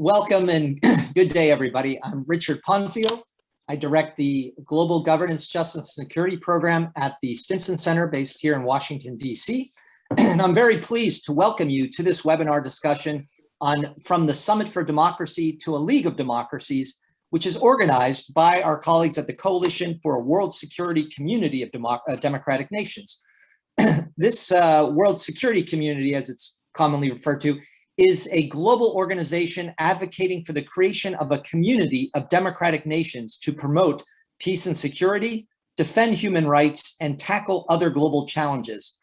Welcome and good day, everybody. I'm Richard Ponzio. I direct the Global Governance, Justice, and Security Program at the Stimson Center based here in Washington, D.C. And I'm very pleased to welcome you to this webinar discussion on From the Summit for Democracy to a League of Democracies, which is organized by our colleagues at the Coalition for a World Security Community of Demo uh, Democratic Nations. this uh, World Security Community, as it's commonly referred to, is a global organization advocating for the creation of a community of democratic nations to promote peace and security, defend human rights, and tackle other global challenges.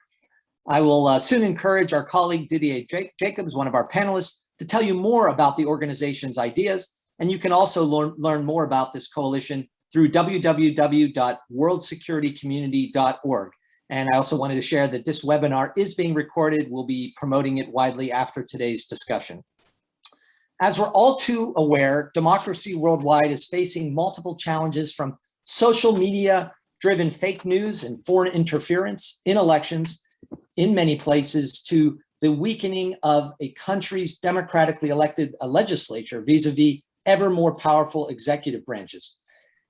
I will uh, soon encourage our colleague Didier Jacobs, one of our panelists, to tell you more about the organization's ideas. And you can also learn, learn more about this coalition through www.worldsecuritycommunity.org. And I also wanted to share that this webinar is being recorded. We'll be promoting it widely after today's discussion. As we're all too aware, democracy worldwide is facing multiple challenges from social media driven fake news and foreign interference in elections in many places to the weakening of a country's democratically elected uh, legislature vis-a-vis -vis ever more powerful executive branches.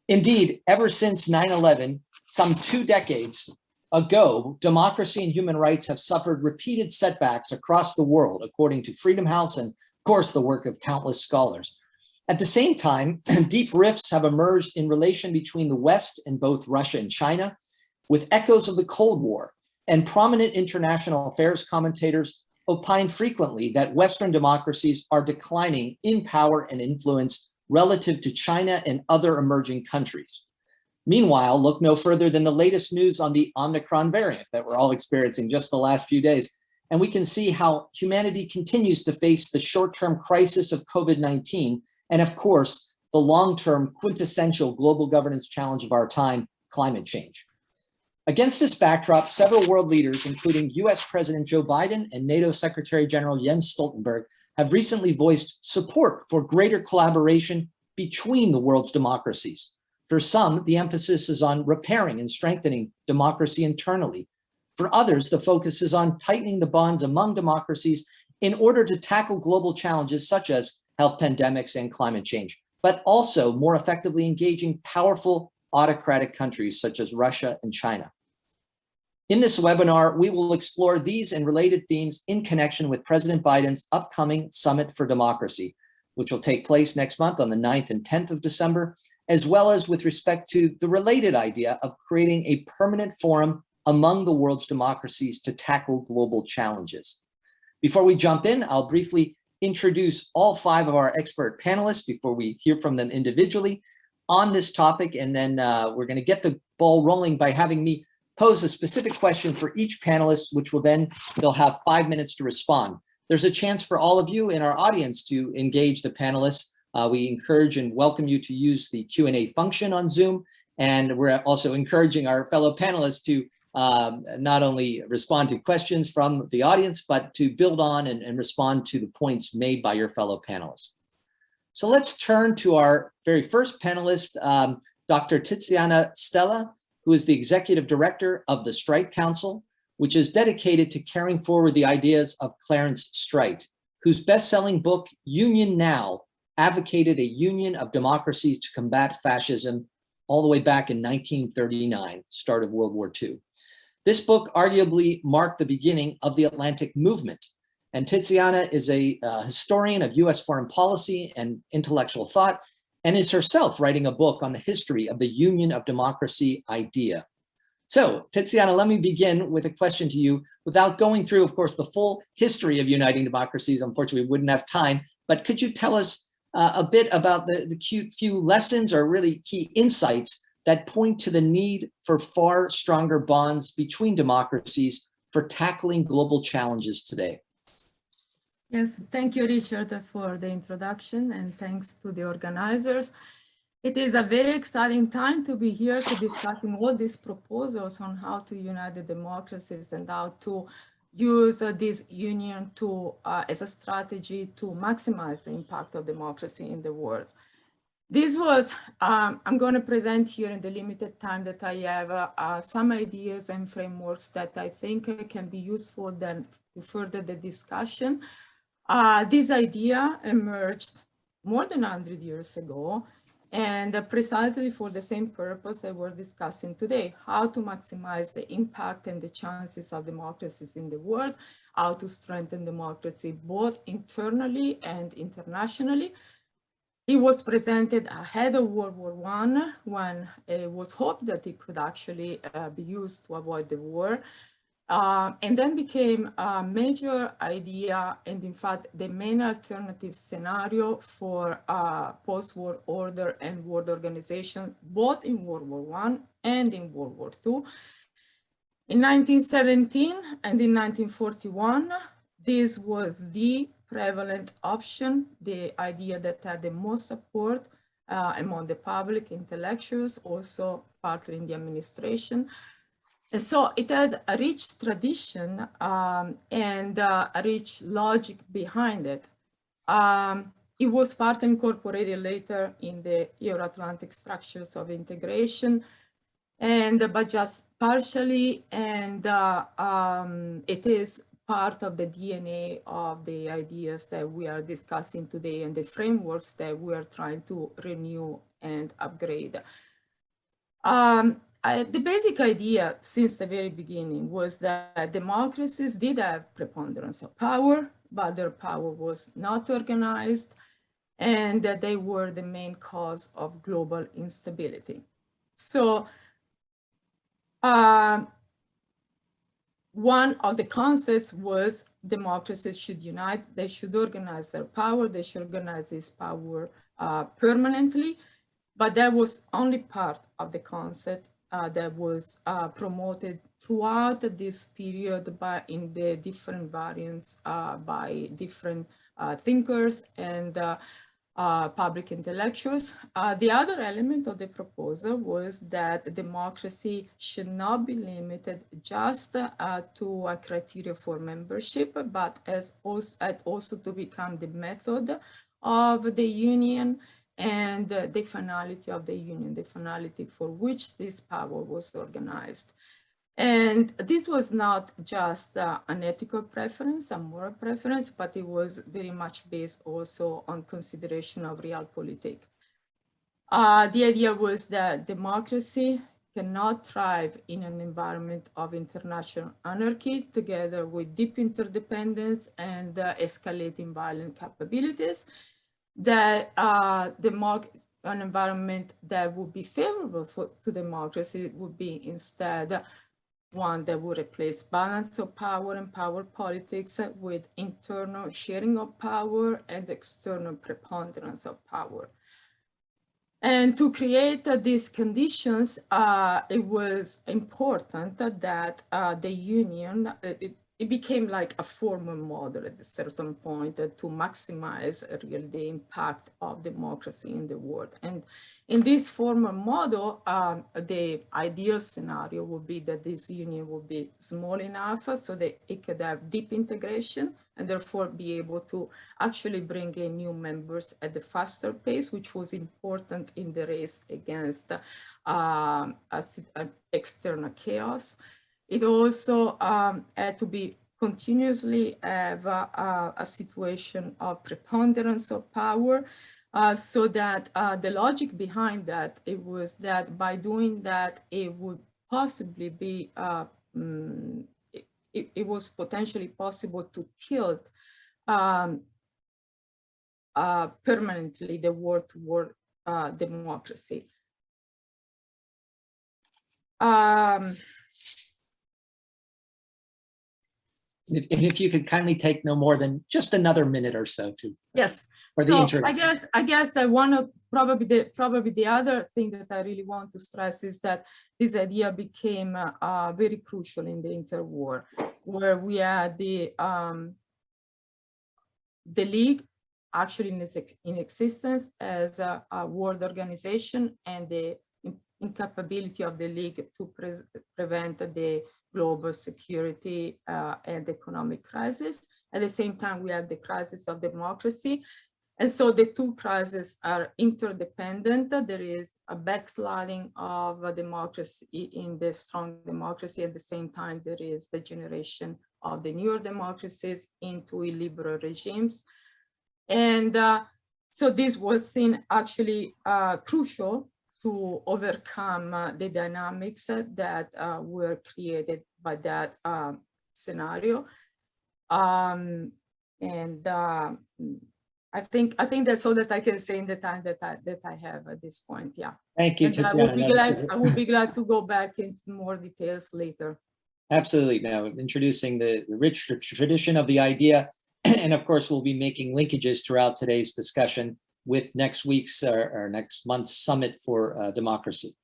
Indeed, ever since 9-11, some two decades, ago, democracy and human rights have suffered repeated setbacks across the world, according to Freedom House and, of course, the work of countless scholars. At the same time, deep rifts have emerged in relation between the West and both Russia and China, with echoes of the Cold War, and prominent international affairs commentators opine frequently that Western democracies are declining in power and influence relative to China and other emerging countries. Meanwhile, look no further than the latest news on the Omicron variant that we're all experiencing just the last few days. And we can see how humanity continues to face the short-term crisis of COVID-19 and of course, the long-term quintessential global governance challenge of our time, climate change. Against this backdrop, several world leaders, including US President Joe Biden and NATO Secretary General Jens Stoltenberg, have recently voiced support for greater collaboration between the world's democracies. For some, the emphasis is on repairing and strengthening democracy internally. For others, the focus is on tightening the bonds among democracies in order to tackle global challenges such as health pandemics and climate change, but also more effectively engaging powerful autocratic countries such as Russia and China. In this webinar, we will explore these and related themes in connection with President Biden's upcoming Summit for Democracy, which will take place next month on the 9th and 10th of December, as well as with respect to the related idea of creating a permanent forum among the world's democracies to tackle global challenges. Before we jump in, I'll briefly introduce all five of our expert panelists before we hear from them individually on this topic. And then uh, we're gonna get the ball rolling by having me pose a specific question for each panelist, which will then, they'll have five minutes to respond. There's a chance for all of you in our audience to engage the panelists uh, we encourage and welcome you to use the Q&A function on Zoom. And we're also encouraging our fellow panelists to um, not only respond to questions from the audience, but to build on and, and respond to the points made by your fellow panelists. So let's turn to our very first panelist, um, Dr. Tiziana Stella, who is the executive director of the Streit Council, which is dedicated to carrying forward the ideas of Clarence Streit, whose best-selling book, Union Now, advocated a union of democracies to combat fascism all the way back in 1939, start of World War II. This book arguably marked the beginning of the Atlantic movement. And Tiziana is a uh, historian of US foreign policy and intellectual thought, and is herself writing a book on the history of the union of democracy idea. So Tiziana, let me begin with a question to you without going through, of course, the full history of uniting democracies. Unfortunately, we wouldn't have time, but could you tell us uh, a bit about the, the few lessons or really key insights that point to the need for far stronger bonds between democracies for tackling global challenges today. Yes, thank you, Richard, for the introduction and thanks to the organizers. It is a very exciting time to be here to discussing all these proposals on how to unite the democracies and how to use this union to uh, as a strategy to maximize the impact of democracy in the world. This was, um, I'm going to present here in the limited time that I have uh, some ideas and frameworks that I think can be useful then to further the discussion. Uh, this idea emerged more than 100 years ago, and precisely for the same purpose that we're discussing today, how to maximize the impact and the chances of democracies in the world, how to strengthen democracy both internally and internationally. It was presented ahead of World War I when it was hoped that it could actually uh, be used to avoid the war. Uh, and then became a major idea and in fact the main alternative scenario for uh, post-war order and world organization both in World War I and in World War II. In 1917 and in 1941 this was the prevalent option, the idea that had the most support uh, among the public intellectuals, also partly in the administration, so it has a rich tradition um, and uh, a rich logic behind it. Um, it was part incorporated later in the Euro-Atlantic structures of integration, and but just partially, and uh, um, it is part of the DNA of the ideas that we are discussing today and the frameworks that we are trying to renew and upgrade. Um, I, the basic idea since the very beginning was that democracies did have preponderance of power, but their power was not organized and that they were the main cause of global instability. So uh, one of the concepts was democracies should unite, they should organize their power, they should organize this power uh, permanently, but that was only part of the concept uh, that was uh, promoted throughout this period by in the different variants uh, by different uh, thinkers and uh, public intellectuals. the other element of the proposal was that democracy should not be limited just to a criteria for membership, but as also, also to become the method of the union and the finality of the union, the finality for which this power was organized. And this was not just uh, an ethical preference, a moral preference, but it was very much based also on consideration of realpolitik. Uh, the idea was that democracy cannot thrive in an environment of international anarchy together with deep interdependence and uh, escalating violent capabilities that uh, the an environment that would be favorable for, to democracy would be instead one that would replace balance of power and power politics with internal sharing of power and external preponderance of power. And to create uh, these conditions, uh, it was important that uh, the union, uh, it, it became like a formal model at a certain point uh, to maximize uh, really the impact of democracy in the world. And in this formal model, um, the ideal scenario would be that this union would be small enough so that it could have deep integration and therefore be able to actually bring in new members at a faster pace, which was important in the race against uh, external chaos. It also um, had to be continuously have a, a situation of preponderance of power uh, so that uh, the logic behind that it was that by doing that it would possibly be uh, um, it, it, was potentially possible to tilt um, uh, permanently the war toward uh, democracy. Um, And if, you could kindly take no more than just another minute or so to yes for the so introduction. I guess I guess that one of probably the probably the other thing that I really want to stress is that this idea became uh, very crucial in the interwar, where we had the um, the league actually in, in existence as a, a, world organization and the incapability of the league to pre prevent the global security uh, and economic crisis. At the same time, we have the crisis of democracy. And so the two crises are interdependent. There is a backsliding of democracy in the strong democracy. At the same time, there is the generation of the newer democracies into illiberal regimes. And uh, so this was seen actually uh, crucial to overcome uh, the dynamics that uh, were created by that um, scenario. Um, and uh, I think I think that's all that I can say in the time that I that I have at this point. Yeah. Thank you, And I would, be glad, I would be glad to go back into more details later. Absolutely. Now, introducing the the rich tradition of the idea. And of course, we'll be making linkages throughout today's discussion with next week's or, or next month's Summit for uh, Democracy.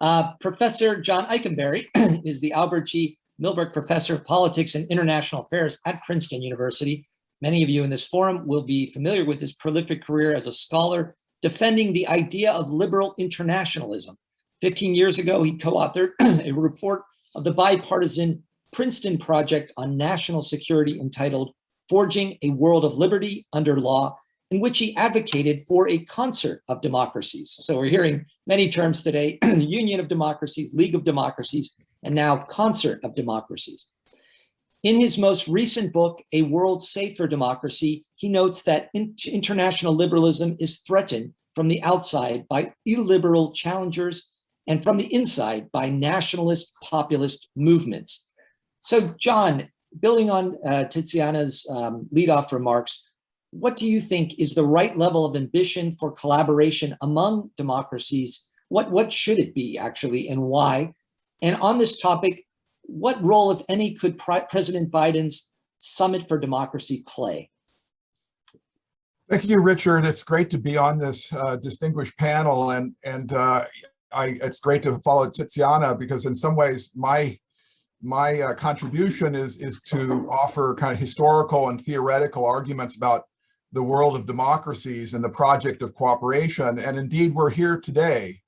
Uh, Professor John Ikenberry is the Albert G. Milbank Professor of Politics and International Affairs at Princeton University. Many of you in this forum will be familiar with his prolific career as a scholar defending the idea of liberal internationalism. 15 years ago, he co-authored a report of the bipartisan Princeton Project on National Security entitled Forging a World of Liberty Under Law, in which he advocated for a concert of democracies. So we're hearing many terms today, Union of Democracies, League of Democracies, and now Concert of Democracies. In his most recent book, A World Safe for Democracy, he notes that in- international liberalism is threatened from the outside by illiberal challengers and from the inside by nationalist populist movements. So John, building on uh, Tiziana's um, leadoff remarks, what do you think is the right level of ambition for collaboration among democracies? What, what should it be actually and why? And on this topic, what role, if any, could President Biden's Summit for Democracy play? Thank you, Richard. It's great to be on this uh, distinguished panel, and and uh, I it's great to follow Tiziana because in some ways my my uh, contribution is is to offer kind of historical and theoretical arguments about the world of democracies and the project of cooperation. And indeed, we're here today,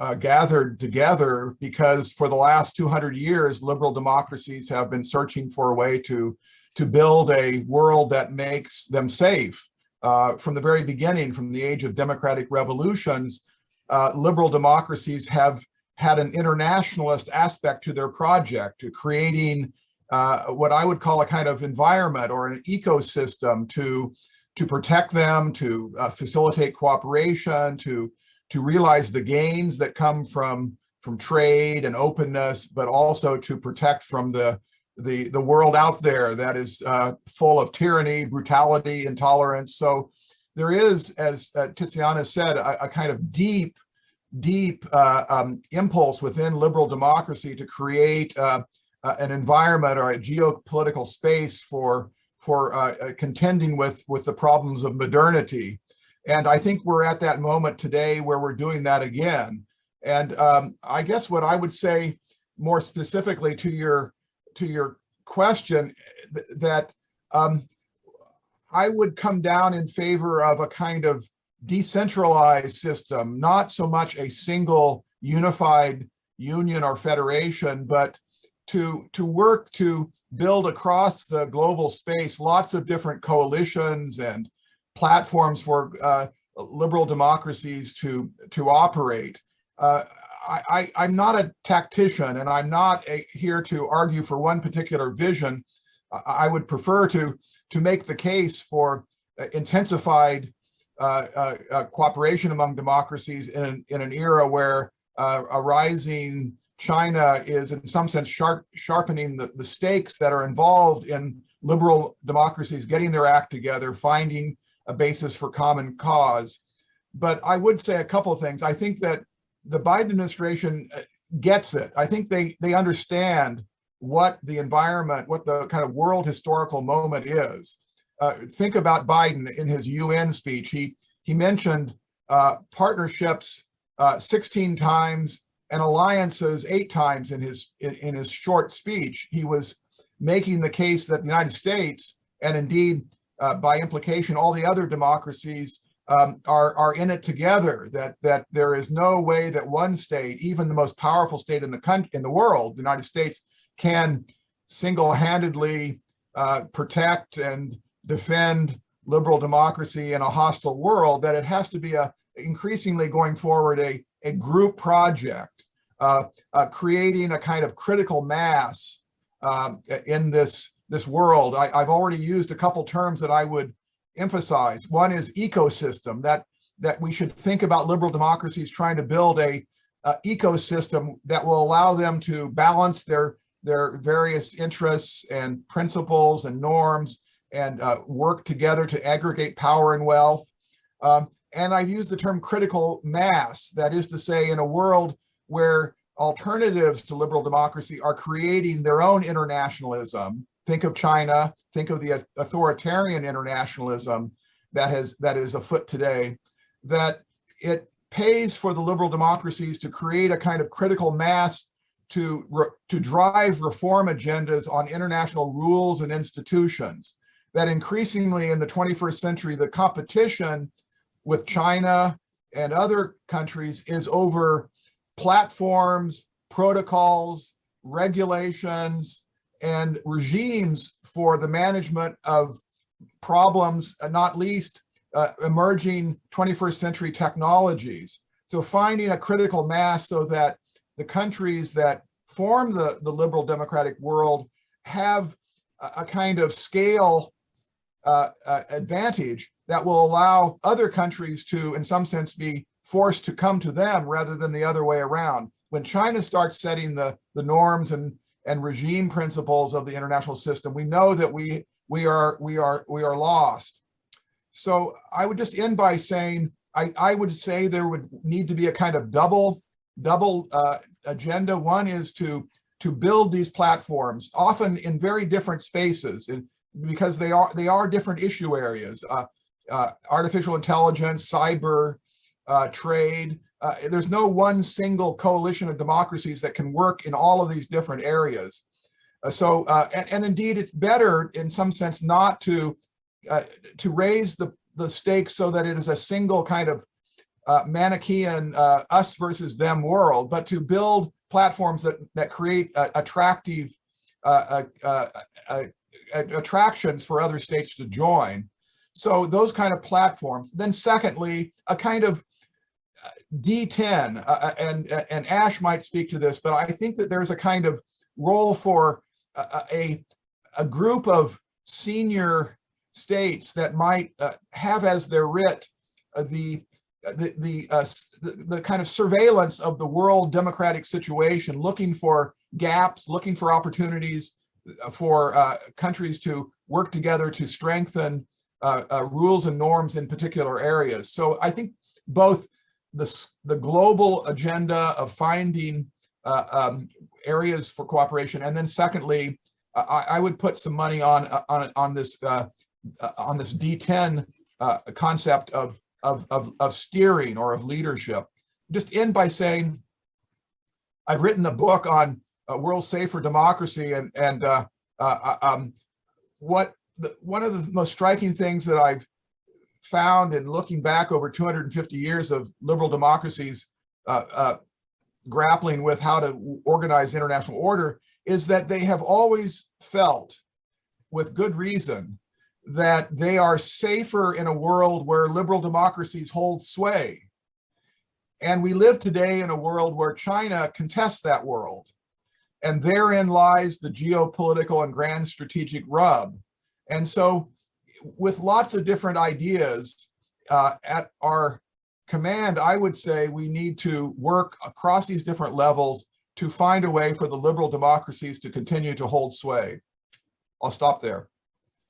uh, gathered together because for the last 200 years, liberal democracies have been searching for a way to to build a world that makes them safe uh, from the very beginning, from the age of democratic revolutions, uh, liberal democracies have had an internationalist aspect to their project, to creating uh, what I would call a kind of environment or an ecosystem to, to protect them, to uh, facilitate cooperation, to, to realize the gains that come from, from trade and openness, but also to protect from the, the, the world out there that is uh, full of tyranny, brutality, intolerance. So there is, as uh, Tiziana said, a, a kind of deep, deep uh, um, impulse within liberal democracy to create uh, uh, an environment or a geopolitical space for for uh, uh, contending with with the problems of modernity. And I think we're at that moment today where we're doing that again. And um, I guess what I would say more specifically to your to your question th that um, I would come down in favor of a kind of decentralized system, not so much a single unified union or federation, but to, to work to build across the global space lots of different coalitions and platforms for uh, liberal democracies to, to operate. Uh, I, am not a tactician and I'm not a, here to argue for one particular vision. I, I would prefer to, to make the case for intensified uh, uh, uh, cooperation among democracies in an, in an era where uh, a rising China is in some sense sharp, sharpening the, the stakes that are involved in liberal democracies getting their act together, finding a basis for common cause. But I would say a couple of things. I think that the Biden administration uh, gets it. I think they they understand what the environment, what the kind of world historical moment is. Uh, think about Biden in his UN speech. He he mentioned uh, partnerships uh, 16 times and alliances eight times in his in, in his short speech. He was making the case that the United States and indeed uh, by implication all the other democracies um, are, are in it together, that, that there is no way that one state, even the most powerful state in the country, in the world, the United States, can single-handedly uh, protect and defend liberal democracy in a hostile world, that it has to be a increasingly going forward a, a group project, uh, uh, creating a kind of critical mass um, in this, this world. I, I've already used a couple terms that I would emphasize. One is ecosystem, that, that we should think about liberal democracies trying to build a, a ecosystem that will allow them to balance their, their various interests and principles and norms and uh, work together to aggregate power and wealth. Um, and I've used the term critical mass, that is to say, in a world where alternatives to liberal democracy are creating their own internationalism. Think of China, think of the authoritarian internationalism that has that is afoot today, that it pays for the liberal democracies to create a kind of critical mass to, to drive reform agendas on international rules and institutions. That increasingly in the 21st century, the competition with China and other countries is over platforms, protocols, regulations, and regimes for the management of problems, uh, not least uh, emerging 21st century technologies. So finding a critical mass so that the countries that form the, the liberal democratic world have a, a kind of scale uh, uh, advantage that will allow other countries to, in some sense, be forced to come to them rather than the other way around. When China starts setting the, the norms and, and regime principles of the international system, we know that we, we, are, we, are, we are lost. So I would just end by saying, I, I would say there would need to be a kind of double, double uh, agenda. One is to, to build these platforms, often in very different spaces, and because they are, they are different issue areas. Uh, uh, artificial intelligence, cyber, uh, trade. Uh, there's no one single coalition of democracies that can work in all of these different areas. Uh, so, uh, and, and, indeed, it's better in some sense not to uh, to raise the the stakes so that it is a single kind of Manichaean us versus them world, but to build platforms that that create attractive attractions for other states to join. So those kind of platforms. Then secondly, a kind of D10, uh, uh, and, uh, and Ash might speak to this, but I think that there's a kind of role for a, a, a group of senior states that might uh, have as their writ uh, the the the, uh, the, the kind of surveillance of the world democratic situation, looking for gaps, looking for opportunities for countries to work together to strengthen rules and norms in particular areas. So I think both the, the global agenda of finding uh, um, areas for cooperation. And then secondly, I, I would put some money on uh, on on this uh, uh on this D10 uh, concept of, of of of steering or of leadership. Just end by saying, I've written a book on uh, World Safe for Democracy, and and uh um, what the, one of the most striking things that I've found in looking back over 250 years of liberal democracies uh, uh, grappling with how to organize international order is that they have always felt with good reason that they are safer in a world where liberal democracies hold sway. And we live today in a world where China contests that world. And therein lies the geopolitical and grand strategic rub. And so with lots of different ideas uh, at our command, I would say we need to work across these different levels to find a way for the liberal democracies to continue to hold sway. I'll stop there.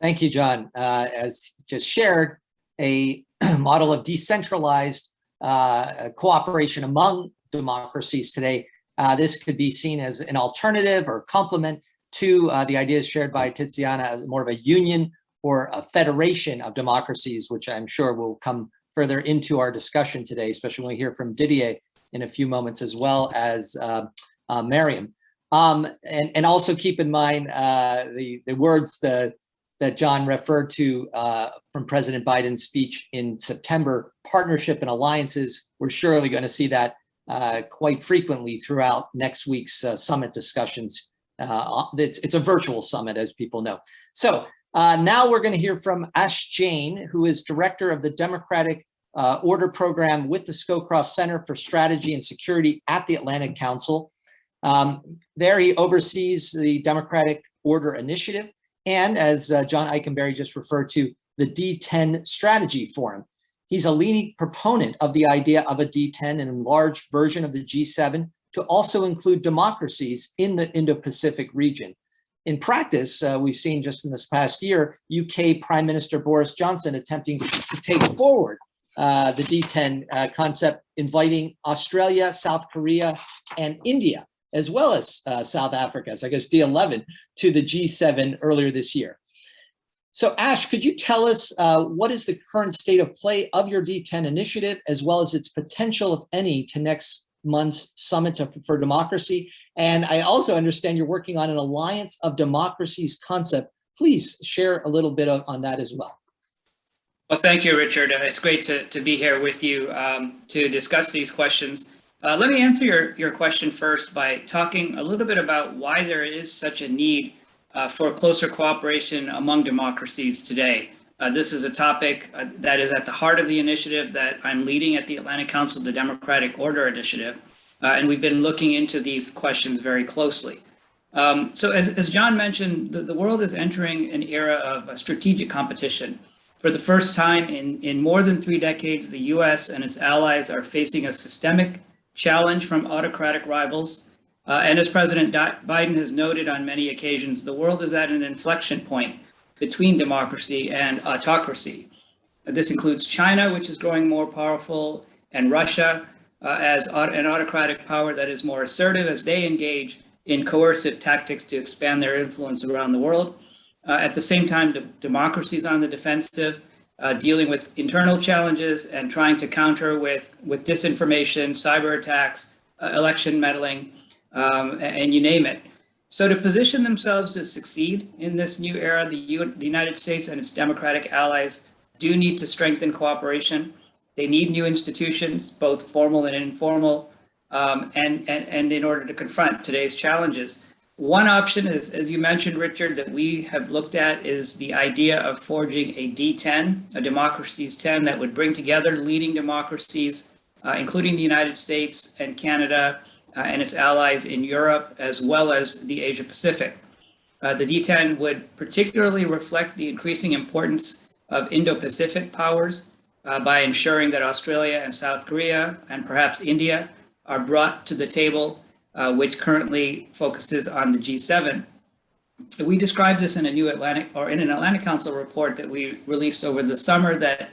Thank you, John. Uh, as just shared, a model of decentralized uh, cooperation among democracies today. Uh, this could be seen as an alternative or complement to uh, the ideas shared by Tiziana, more of a union or a federation of democracies, which I'm sure will come further into our discussion today, especially when we hear from Didier in a few moments, as well as uh, uh, Mariam. Um, and, and also keep in mind uh, the, the words the, that John referred to uh, from President Biden's speech in September, partnership and alliances. We're surely going to see that uh, quite frequently throughout next week's uh, summit discussions. It's, it's a virtual summit, as people know. So uh, now we're going to hear from Ash Jain, who is director of the Democratic uh, Order Program with the Scowcroft Center for Strategy and Security at the Atlantic Council. Um, there he oversees the Democratic Order Initiative and, as uh, John Ikenberry just referred to, the D10 Strategy Forum. He's a leading proponent of the idea of a D10, an enlarged version of the G7, to also include democracies in the Indo-Pacific region. In practice, uh, we've seen just in this past year, UK Prime Minister Boris Johnson attempting to take forward uh, the D10 uh, concept, inviting Australia, South Korea, and India, as well as uh, South Africa, so I guess D11, to the G7 earlier this year. So Ash, could you tell us uh, what is the current state of play of your D10 initiative, as well as its potential, if any, to next month's Summit for Democracy? And I also understand you're working on an Alliance of Democracies concept. Please share a little bit of, on that as well. Well, thank you, Richard. Uh, it's great to, to be here with you um, to discuss these questions. Uh, let me answer your, your question first by talking a little bit about why there is such a need uh, for closer cooperation among democracies today. Uh, this is a topic uh, that is at the heart of the initiative that I'm leading at the Atlantic Council, the Democratic Order Initiative. Uh, and we've been looking into these questions very closely. Um, so as, as John mentioned, the, the world is entering an era of strategic competition. For the first time in, in more than three decades, the US and its allies are facing a systemic challenge from autocratic rivals. Uh, and as President Biden has noted on many occasions, the world is at an inflection point between democracy and autocracy. This includes China, which is growing more powerful, and Russia uh, as an autocratic power that is more assertive as they engage in coercive tactics to expand their influence around the world. Uh, at the same time, de democracies on the defensive, uh, dealing with internal challenges and trying to counter with, with disinformation, cyber attacks, uh, election meddling, um, and, and, you name it. So to position themselves to succeed in this new era, the, U the United States and its democratic allies do need to strengthen cooperation. They need new institutions, both formal and informal, um, and, and, and in order to confront today's challenges. One option is, as you mentioned, Richard, that we have looked at is the idea of forging a D10, a democracies 10 that would bring together leading democracies, uh, including the United States and Canada uh, and its allies in Europe, as well as the Asia Pacific. Uh, the D10 would particularly reflect the increasing importance of Indo-Pacific powers uh, by ensuring that Australia and South Korea and perhaps India are brought to the table uh, which currently focuses on the G7. We described this in a new Atlantic or in an Atlantic Council report that we released over the summer that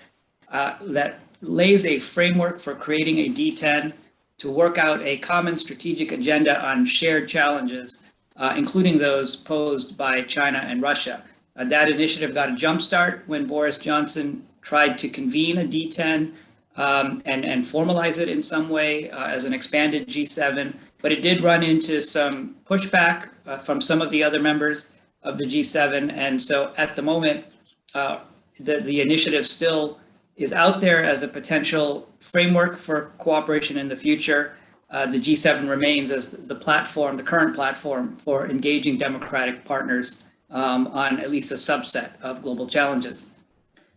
uh, that lays a framework for creating a D10 to work out a common strategic agenda on shared challenges, uh, including those posed by China and Russia. Uh, that initiative got a jumpstart when Boris Johnson tried to convene a D10 um, and, and formalize it in some way uh, as an expanded G7 but it did run into some pushback uh, from some of the other members of the G7. And so at the moment, uh, the, the initiative still is out there as a potential framework for cooperation in the future. Uh, the G7 remains as the platform, the current platform for engaging democratic partners um, on at least a subset of global challenges.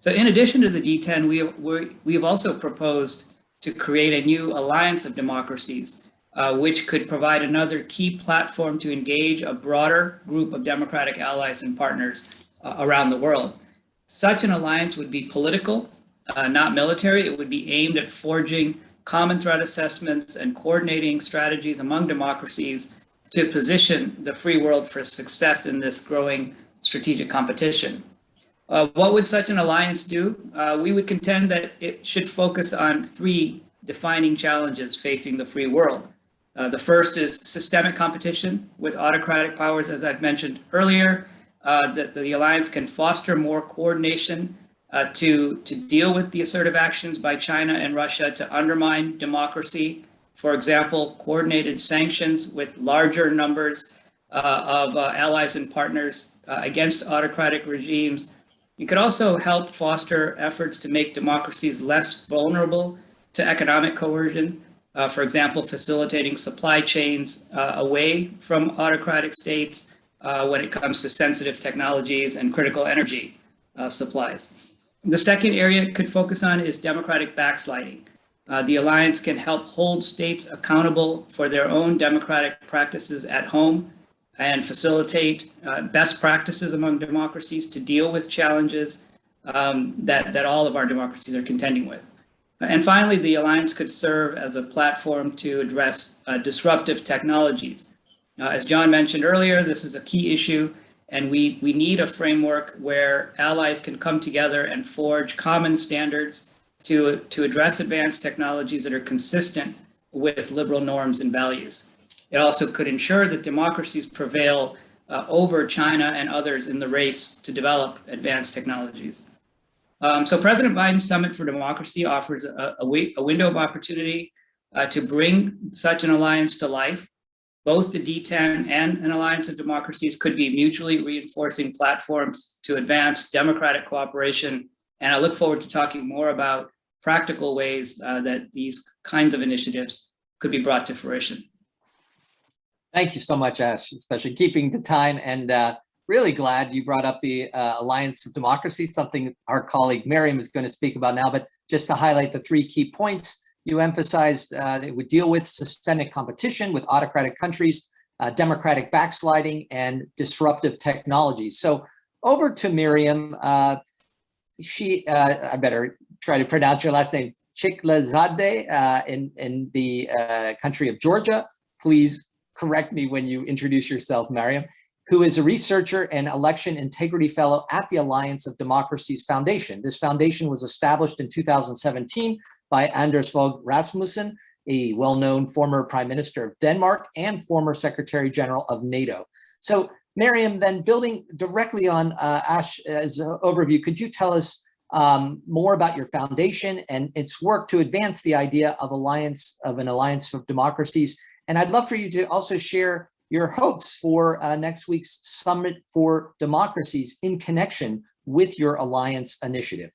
So in addition to the D10, we, we, we have also proposed to create a new alliance of democracies uh, which could provide another key platform to engage a broader group of democratic allies and partners uh, around the world. Such an alliance would be political, uh, not military. It would be aimed at forging common threat assessments and coordinating strategies among democracies to position the free world for success in this growing strategic competition. Uh, what would such an alliance do? Uh, we would contend that it should focus on three defining challenges facing the free world. Uh, the first is systemic competition with autocratic powers, as I've mentioned earlier, uh, that the alliance can foster more coordination uh, to, to deal with the assertive actions by China and Russia to undermine democracy. For example, coordinated sanctions with larger numbers uh, of uh, allies and partners uh, against autocratic regimes. It could also help foster efforts to make democracies less vulnerable to economic coercion uh, for example, facilitating supply chains uh, away from autocratic states when it comes to sensitive technologies and critical energy supplies. The second area it could focus on is democratic backsliding. Uh, the alliance can help hold states accountable for their own democratic practices at home and facilitate uh, best practices among democracies to deal with challenges um, that, that all of our democracies are contending with. And finally, the alliance could serve as a platform to address uh, disruptive technologies. Uh, as John mentioned earlier, this is a key issue, and we, we need a framework where allies can come together and forge common standards to, to address advanced technologies that are consistent with liberal norms and values. It also could ensure that democracies prevail uh, over China and others in the race to develop advanced technologies. Um, so President Biden's Summit for Democracy offers a, a, a window of opportunity uh, to bring such an alliance to life. Both the D10 and an alliance of democracies could be mutually reinforcing platforms to advance democratic cooperation. And I look forward to talking more about practical ways uh, that these kinds of initiatives could be brought to fruition. Thank you so much, Ash, especially keeping the time and uh, really glad you brought up the uh, Alliance of Democracy, something our colleague Miriam is going to speak about now, but just to highlight the three key points you emphasized, uh, it would deal with systemic competition with autocratic countries, uh, democratic backsliding, and disruptive technologies. So over to Miriam. Uh, she, uh, I better try to pronounce your last name, Chiklazadeh uh, in, in the uh, country of Georgia. Please correct me when you introduce yourself, Miriam who is a researcher and election integrity fellow at the Alliance of Democracies Foundation. This foundation was established in 2017 by Anders Fogh Rasmussen, a well-known former prime minister of Denmark and former secretary general of NATO. So Miriam, then building directly on uh, Ash's overview, could you tell us um, more about your foundation and its work to advance the idea of alliance of an alliance of democracies? And I'd love for you to also share your hopes for uh, next week's Summit for Democracies in connection with your Alliance initiative.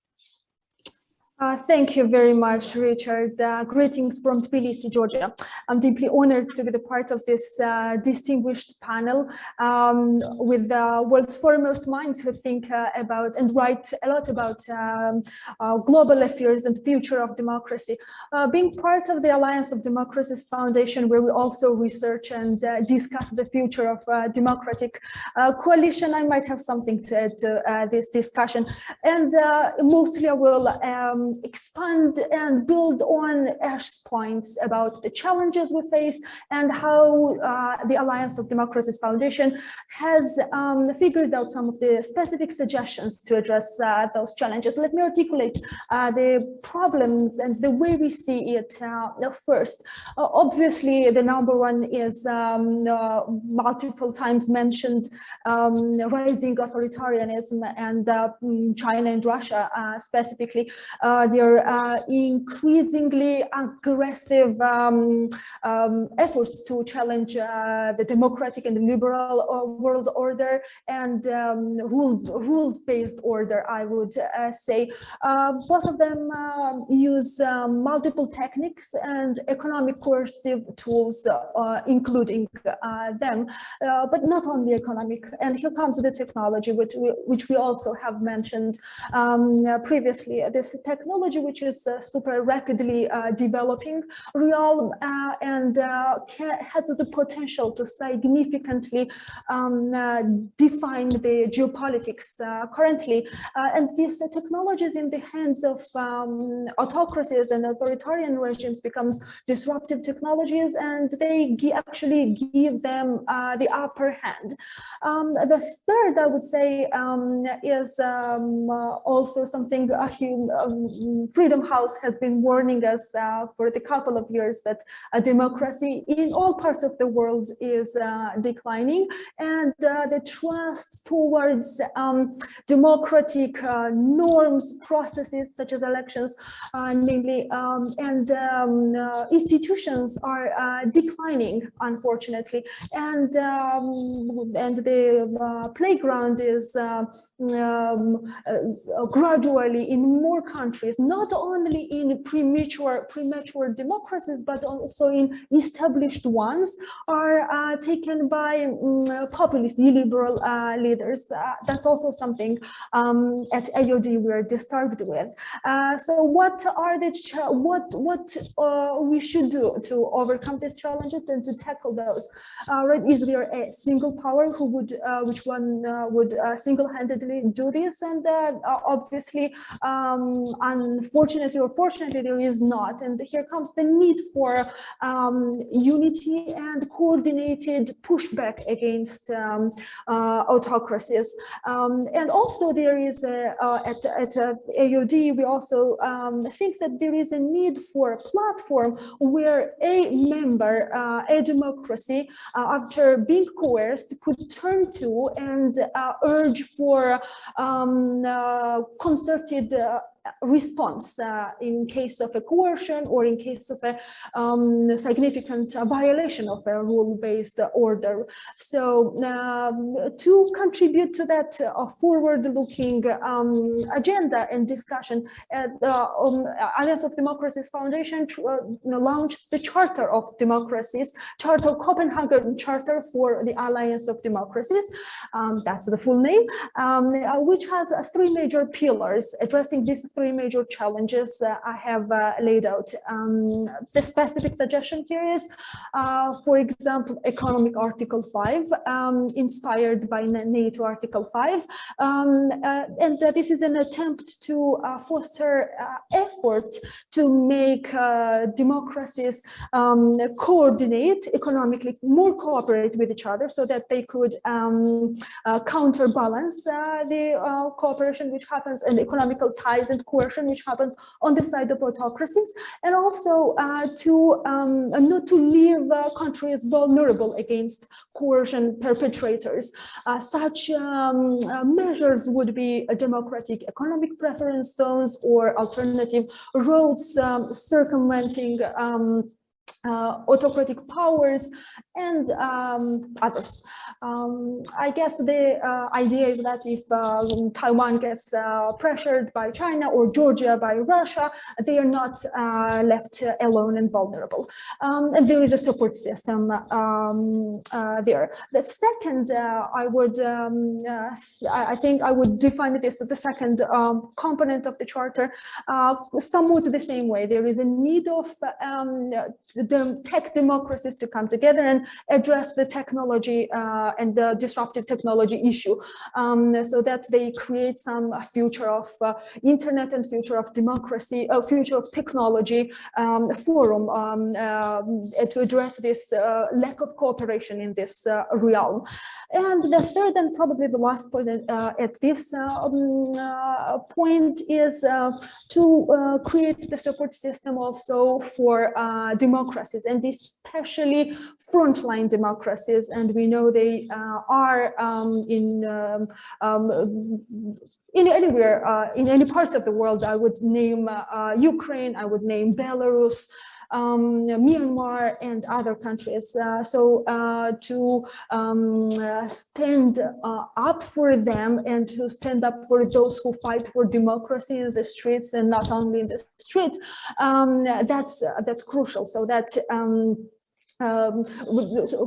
Uh, thank you very much, Richard. Uh, greetings from Tbilisi, Georgia. I'm deeply honored to be the part of this uh, distinguished panel um, with the world's foremost minds who think uh, about and write a lot about um, uh, global affairs and future of democracy. Uh, being part of the Alliance of Democracies Foundation, where we also research and discuss the future of democratic coalition, I might have something to add to this discussion. And mostly I will um, expand and build on Ash's points about the challenges we face and how uh, the Alliance of Democracies Foundation has um, figured out some of the specific suggestions to address uh, those challenges. Let me articulate uh, the problems and the way we see it uh, first. Uh, obviously, the number one is um, uh, multiple times mentioned um, rising authoritarianism and China and Russia specifically their uh, increasingly aggressive um, um, efforts to challenge uh, the democratic and liberal world order and um, rule, rules-based order, I would say. both of them um, use um, multiple techniques and economic coercive tools, including them, but not only economic. And here comes the technology, which we, which we also have mentioned um, previously. This tech technology which is uh, super rapidly uh, developing real uh, and has the potential to significantly um, define the geopolitics currently. and these technologies in the hands of um, autocracies and authoritarian regimes becomes disruptive technologies and they actually give them the upper hand. Um, the third, I would say, um, is um, also something uh, um, Freedom House has been warning us uh, for the couple of years that a democracy in all parts of the world is uh, declining. And uh, the trust towards um, democratic norms, processes such as elections, namely, um, and um, institutions are declining, unfortunately, and um, and the playground is um, gradually in more countries countries, not only in premature, premature democracies, but also in established ones, are uh, taken by mm, populist liberal uh, leaders. Uh, that's also something um, at AOD we are disturbed with. Uh, so what are the what what uh, we should do to overcome these challenges and to tackle those? Right? Is there a single power who would which one would single-handedly do this? And obviously, um, unfortunately or fortunately, there is not. And here comes the need for um, unity and coordinated pushback against um, uh, autocracies. Um, and also there is a, uh, at, at uh, AOD, we also um, think that there is a need for a platform where a member, uh, a democracy, uh, after being coerced, could turn to and uh, urge for um, concerted response uh, in case of a coercion or in case of a um, significant uh, violation of a rule-based order. So um, to contribute to that uh, forward-looking um, agenda and discussion, at the um, Alliance of Democracies Foundation uh, launched the Charter of Democracies, Charter Copenhagen Charter for the Alliance of Democracies. Um, that's the full name, um, uh, which has uh, three major pillars addressing these three major challenges uh, I have uh, laid out. Um, the specific suggestion here is, uh, for example, economic Article 5, um, inspired by NATO Article 5. Um, uh, and uh, this is an attempt to uh, foster effort to make democracies um, coordinate economically, more cooperate with each other so that they could um, counterbalance the cooperation which happens and economical ties and coercion which happens on the side of autocracies and also uh, to um, not to leave uh, countries vulnerable against coercion perpetrators. Uh, such um, uh, measures would be democratic economic preference zones or alternative roads um, circumventing um, uh, autocratic powers and um, others. Um, I guess the uh, idea is that if uh, Taiwan gets uh, pressured by China or Georgia by Russia, they are not uh, left alone and vulnerable. Um, and there is a support system um, uh, there. The second, I would, um, I think I would define this as the second um, component of the charter, somewhat the same way. There is a need of the tech democracies to come together and address the technology uh, and the disruptive technology issue um, so that they create some future of uh, internet and future of democracy, uh, future of technology um, forum um, uh, to address this uh, lack of cooperation in this uh, realm. And the third and probably the last point at this um, point is to create the support system also for democracies and especially frontline democracies. And we know they uh, are um, in um, um, in anywhere, uh, in any parts of the world. I would name uh, Ukraine, I would name Belarus, um, Myanmar and other countries. Uh, so uh, to um, stand uh, up for them and to stand up for those who fight for democracy in the streets and not only in the streets, um, that's that's crucial. So that um,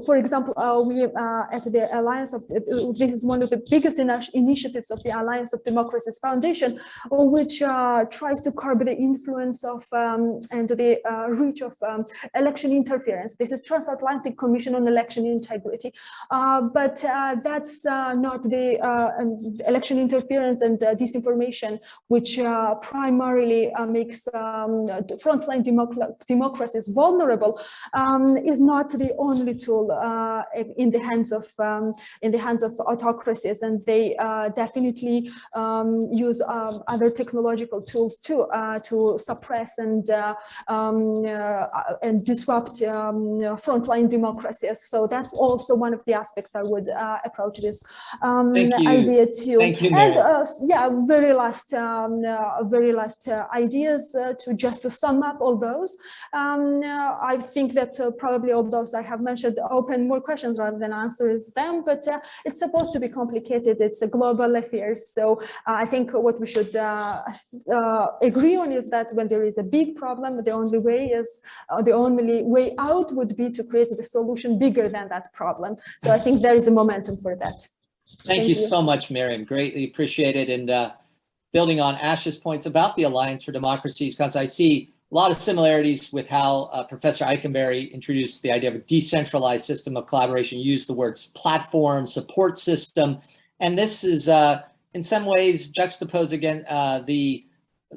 for example, uh, we uh, at the Alliance of, uh, this is one of the biggest in initiatives of the Alliance of Democracies Foundation, which uh, tries to curb the influence of um, and the uh, reach of um, election interference. This is Transatlantic Commission on Election Integrity. Uh, but that's not the election interference and disinformation, which primarily makes um, frontline democ democracies vulnerable, um, is is not the only tool uh, in the hands of um, in the hands of autocracies, and they uh, definitely um, use um, other technological tools too uh, to suppress and uh, um, uh, and disrupt um, frontline democracies. So that's also one of the aspects I would uh, approach this idea to. Thank you, and yeah, very last, very last ideas to just to sum up all those. I think that probably probably all those I have mentioned open more questions rather than answers them, but uh, it's supposed to be complicated. It's a global affair. So uh, I think what we should uh, uh, agree on is that when there is a big problem, the only way is uh, the only way out would be to create a solution bigger than that problem. So I think there is a momentum for that. Thank you so much, Miriam. Greatly appreciate it. And uh, building on Ash's points about the Alliance for Democracies, because I see a lot of similarities with how uh, Professor Ikenberry introduced the idea of a decentralized system of collaboration, used the words platform, support system. And this is uh, in some ways juxtaposed again uh, the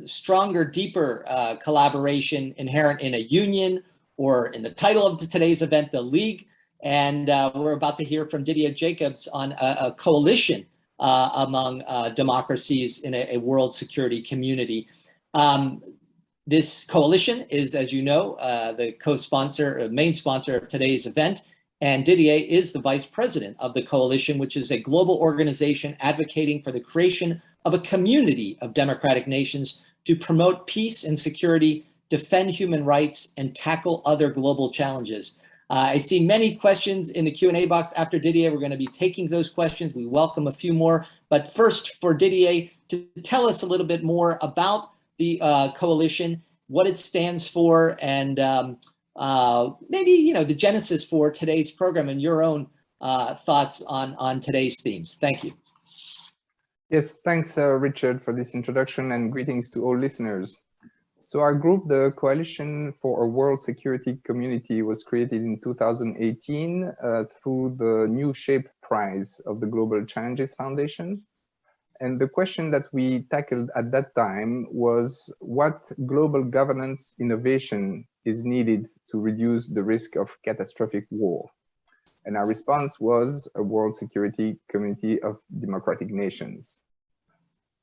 stronger, deeper uh, collaboration inherent in a union or in the title of today's event, the League. And uh, we're about to hear from Didier Jacobs on a, a coalition uh, among democracies in a, a, world security community. Um, this coalition is, as you know, uh, the co-sponsor, uh, main sponsor of today's event. And Didier is the vice president of the coalition, which is a global organization advocating for the creation of a community of democratic nations to promote peace and security, defend human rights, and tackle other global challenges. Uh, I see many questions in the Q&A box after Didier. We're going to be taking those questions. We welcome a few more. But first, for Didier to tell us a little bit more about the uh, coalition, what it stands for, and um, uh, maybe you know the genesis for today's program and your own uh, thoughts on, on today's themes. Thank you. Yes, thanks, uh, Richard, for this introduction and greetings to all listeners. So our group, the Coalition for a World Security Community, was created in 2018 uh, through the New Shape Prize of the Global Challenges Foundation. And the question that we tackled at that time was what global governance innovation is needed to reduce the risk of catastrophic war. And our response was a World Security Community of Democratic Nations.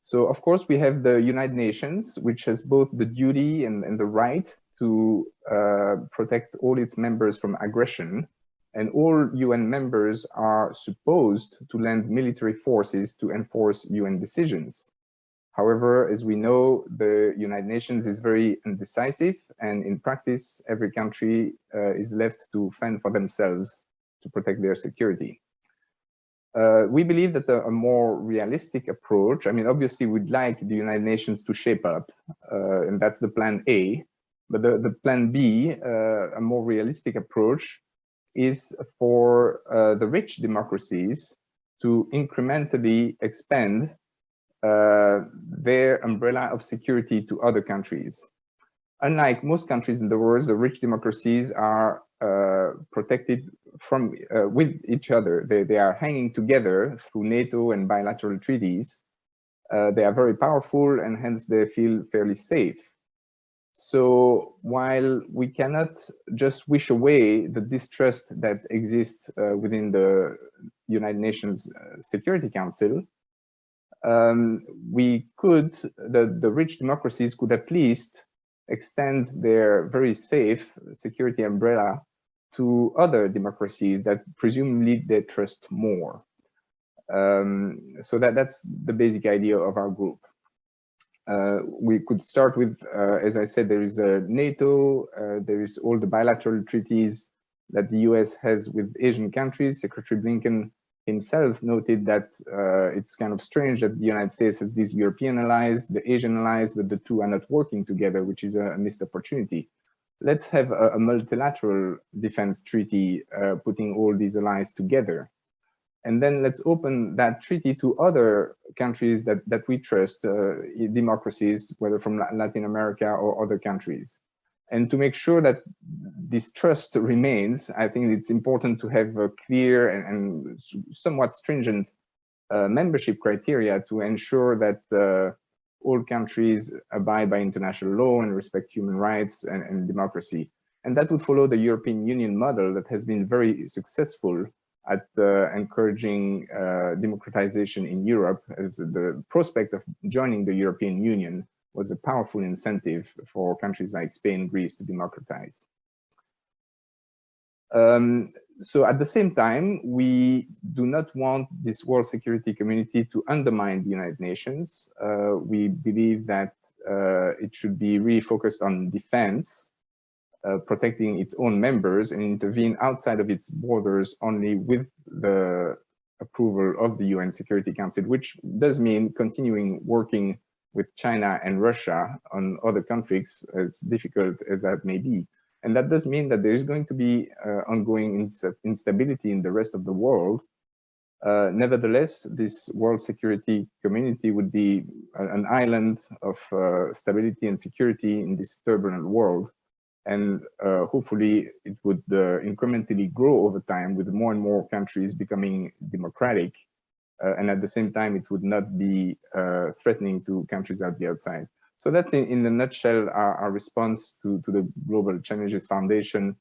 So of course we have the United Nations, which has both the duty and, and the right to uh, protect all its members from aggression. And all UN members are supposed to lend military forces to enforce UN decisions. However, as we know, the United Nations is very indecisive and in practice, every country uh, is left to fend for themselves to protect their security. Uh, we believe that a, a, more realistic approach, I mean, obviously we'd like the United Nations to shape up, uh, and that's the plan A, but the, the plan B, uh, a more realistic approach, is for uh, the rich democracies to incrementally expand uh, their umbrella of security to other countries. Unlike most countries in the world, the rich democracies are uh, protected from uh, with each other. They, they are hanging together through NATO and bilateral treaties. Uh, they are very powerful and hence they feel fairly safe. So while we cannot just wish away the distrust that exists uh, within the United Nations uh, Security Council, um, we could, the, the rich democracies could at least extend their very safe security umbrella to other democracies that presumably they trust more. Um, so that, that's the basic idea of our group. Uh, we could start with, uh, as I said, there is a NATO, uh, there is all the bilateral treaties that the US has with Asian countries. Secretary Blinken himself noted that uh, it's kind of strange that the United States has these European allies, the Asian allies, but the two are not working together, which is a missed opportunity let's have a, a multilateral defense treaty uh, putting all these allies together. And then let's open that treaty to other countries that, that we trust, uh, democracies, whether from Latin America or other countries. And to make sure that this trust remains, I think it's important to have a clear and, and somewhat stringent uh, membership criteria to ensure that uh, all countries abide by international law and respect human rights and, and democracy. And that would follow the European Union model that has been very successful at encouraging uh, democratization in Europe as the prospect of joining the European Union was a powerful incentive for countries like Spain, Greece to democratize. Um, so at the same time, we do not want this world security community to undermine the United Nations. Uh, we believe that uh, it should be really focused on defense. Uh, protecting its own members and intervene outside of its borders only with the approval of the UN Security Council, which does mean continuing working with China and Russia on other conflicts, as difficult as that may be. And that does mean that there is going to be uh, ongoing ins instability in the rest of the world. Uh, nevertheless, this world security community would be an island of uh, stability and security in this turbulent world. And uh, hopefully it would uh, incrementally grow over time with more and more countries becoming democratic. Uh, and at the same time, it would not be threatening to countries out the outside. So that's in, in a nutshell our, our response to, to the Global Challenges Foundation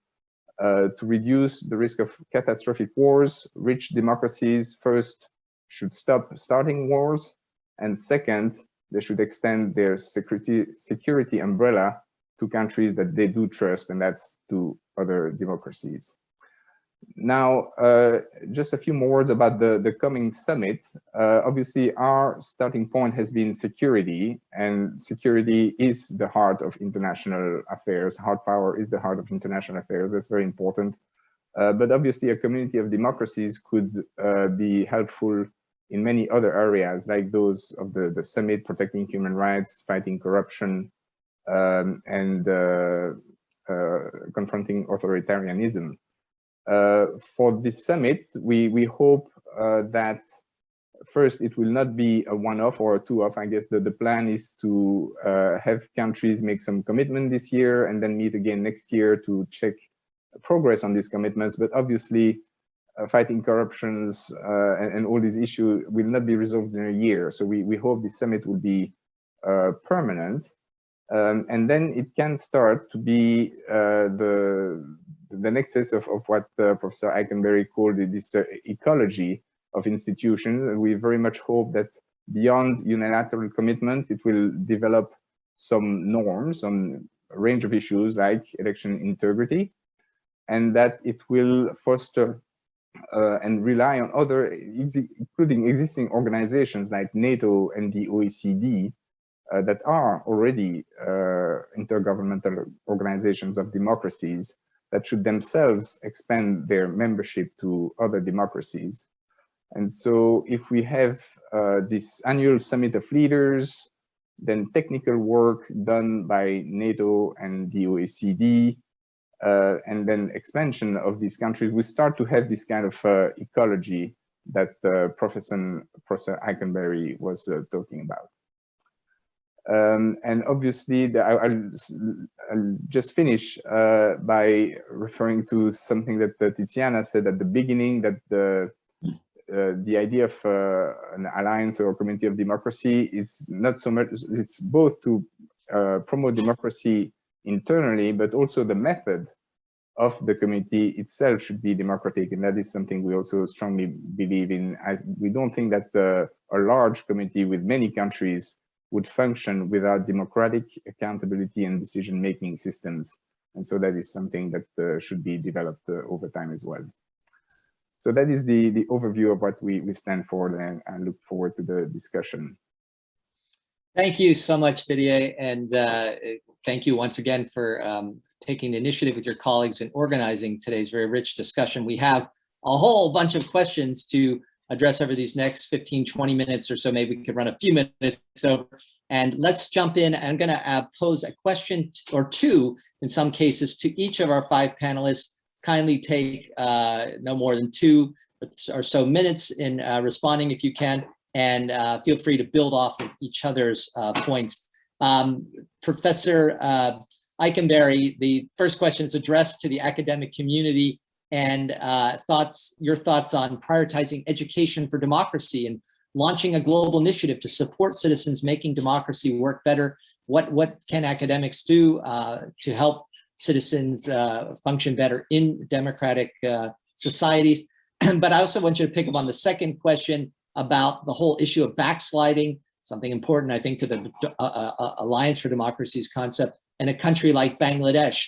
uh, to reduce the risk of catastrophic wars. Rich democracies first should stop starting wars, and second, they should extend their security security umbrella to countries that they do trust, and that's to other democracies. Now, uh, just a few more words about the, the coming summit. Uh, obviously, our starting point has been security, and security is the heart of international affairs. Hard power is the heart of international affairs. That's very important. Uh, but obviously, a community of democracies could uh, be helpful in many other areas, like those of the, the summit, protecting human rights, fighting corruption, um, and uh, uh, confronting authoritarianism. Uh, for this summit, we, we hope that first it will not be a one-off or a two-off. I guess the, the plan is to uh, have countries make some commitment this year and then meet again next year to check progress on these commitments. But obviously, uh, fighting corruptions uh, and, and, all these issues will not be resolved in a year. So we, we hope this summit will be permanent. Um, and then it can start to be the the nexus of, of what uh, Professor Ikenberry called this uh, ecology of institutions. We very much hope that beyond unilateral commitment, it will develop some norms on a range of issues like election integrity, and that it will foster uh, and rely on other, including existing organizations like NATO and the OECD, uh, that are already uh, intergovernmental organizations of democracies that should themselves expand their membership to other democracies. And so if we have uh, this annual summit of leaders, then technical work done by NATO and the OECD, uh, and then expansion of these countries, we start to have this kind of uh, ecology that uh, Professor, Professor Ikenberry was uh, talking about. Um, and obviously, the, I, will just finish uh, by referring to something that uh, Tiziana said at the beginning, that the uh, the idea of uh, an alliance or community of democracy is not so much, it's both to uh, promote democracy internally, but also the method of the community itself should be democratic. And that is something we also strongly believe in. I, we don't think that uh, a large community with many countries would function without democratic accountability and decision-making systems. And so that is something that uh, should be developed uh, over time as well. So that is the, the overview of what we, we stand for and I look forward to the discussion. Thank you so much, Didier. And uh, thank you once again for um, taking the initiative with your colleagues and organizing today's very rich discussion. We have a whole bunch of questions to address over these next 15, 20 minutes or so. Maybe we could run a few minutes over. And let's jump in. I'm going to uh, pose a question or two, in some cases, to each of our five panelists. Kindly take uh, no more than two or so minutes in uh, responding if you can, and uh, feel free to build off of each other's uh, points. Um, Professor uh, Ikenberry, the first question is addressed to the academic community and uh, thoughts, your thoughts on prioritizing education for democracy and launching a global initiative to support citizens making democracy work better. What, what can academics do uh, to help citizens uh, function better in democratic uh, societies? but I also want you to pick up on the second question about the whole issue of backsliding, something important, I think, to the uh, uh, Alliance for Democracy's concept, in a country like Bangladesh,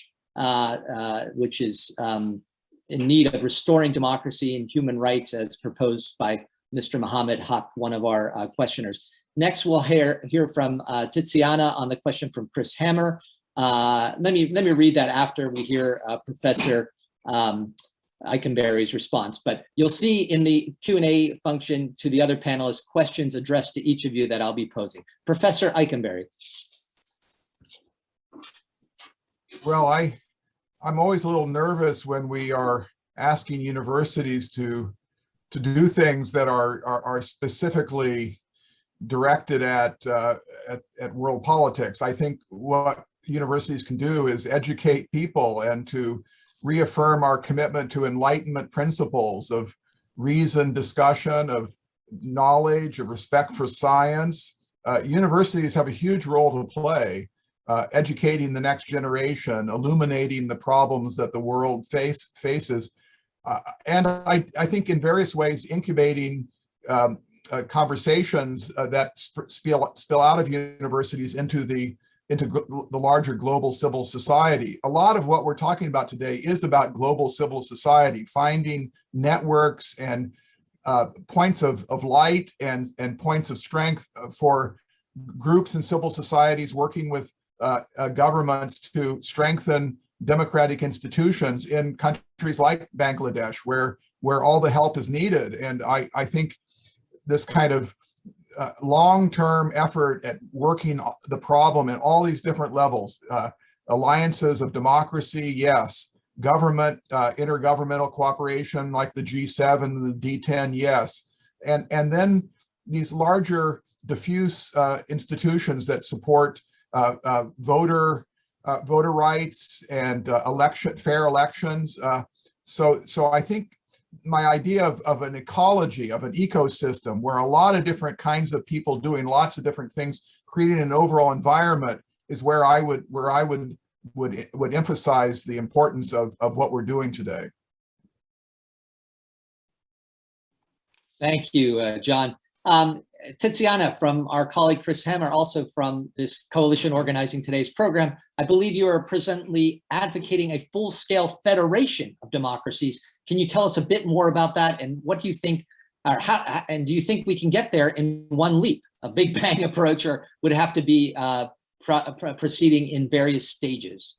which is um, in need of restoring democracy and human rights as proposed by Mr. Mohammed Haq, one of our uh, questioners. Next, we'll hear, hear from uh, Tiziana on the question from Chris Hamer Uh, let me let me read that after we hear uh, Professor um, Ikenberry's response. But you'll see in the Q&A function to the other panelists questions addressed to each of you that I'll be posing. Professor Ikenberry. Well, I, I'm always a little nervous when we are asking universities to, to do things that are, are, are specifically directed at, uh, at, at world politics. I think what universities can do is educate people and to reaffirm our commitment to enlightenment principles of reason, discussion, of knowledge, of respect for science. Uh, universities have a huge role to play uh, educating the next generation, illuminating the problems that the world face faces, uh, and I, I think in various ways incubating um, uh, conversations uh, that spill, spill out of universities into the into the larger global civil society. A lot of what we're talking about today is about global civil society, finding networks and uh, points of, of light and, and points of strength for groups and civil societies working with uh, uh, governments to strengthen democratic institutions in countries like Bangladesh, where where all the help is needed. And I, I think this kind of uh, long-term effort at working the problem at all these different levels, uh, alliances of democracy, yes, government, uh, intergovernmental cooperation like the G7, the D10, yes, and, and then these larger diffuse uh, institutions that support Uh, uh, voter uh, voter rights and election fair elections. so, so I think my idea of, of an ecology, of an ecosystem where a lot of different kinds of people doing lots of different things, creating an overall environment is where I would where I would would would emphasize the importance of, of what we're doing today. Thank you, uh, John. Um, Tiziana from our colleague Chris Hamer, also from this coalition organizing today's program, I believe you are presently advocating a full-scale federation of democracies. Can you tell us a bit more about that and what do you think, or how, and do you think we can get there in one leap, a big bang approach, or would have to be uh, pro pro proceeding in various stages?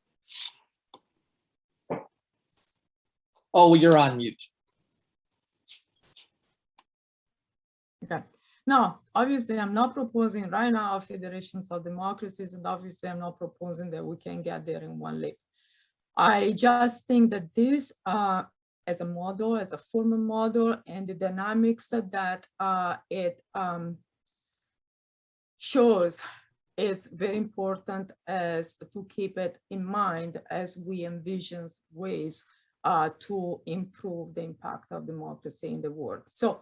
Oh, you're on mute. Okay. No, obviously, I'm not proposing right now federations of democracies, and obviously, I'm not proposing that we can get there in one leap. I just think that this, uh, as a model, as a formal model, and the dynamics that uh, it um, shows is very important as to keep it in mind as we envision ways uh, to improve the impact of democracy in the world. So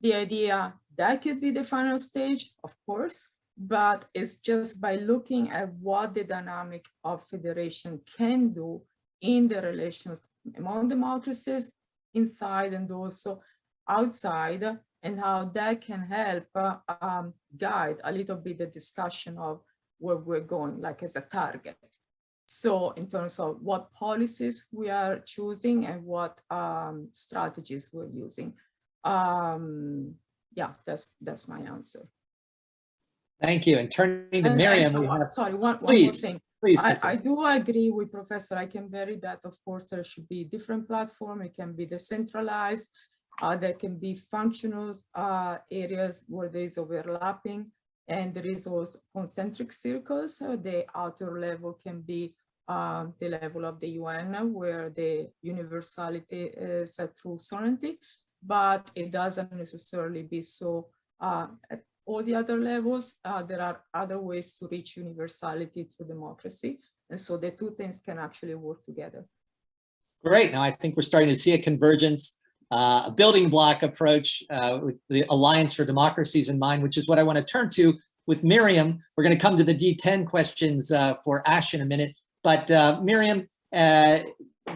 the idea that could be the final stage, of course, but it's just by looking at what the dynamic of federation can do in the relations among democracies inside and also outside and how that can help uh, um, guide a little bit the discussion of where we're going like as a target. So in terms of what policies we are choosing and what um, strategies we're using um yeah that's that's my answer. Thank you. And turning to and, miriam and, we have sorry one, please, one more thing. please I, I do agree with professor Ikenberry that of course there should be different platform. It can be decentralized. Uh, there can be functional uh, areas where there is overlapping and there is also concentric circles. So the outer level can be uh, the level of the UN where the universality is a true sovereignty but it doesn't necessarily be so uh, at all the other levels. Uh, there are other ways to reach universality through democracy. And so the two things can actually work together. Great. Now I think we're starting to see a convergence, uh, a building block approach uh, with the Alliance for Democracies in mind, which is what I want to turn to with Miriam. We're going to come to the D10 questions uh, for Ash in a minute. But uh, Miriam, uh,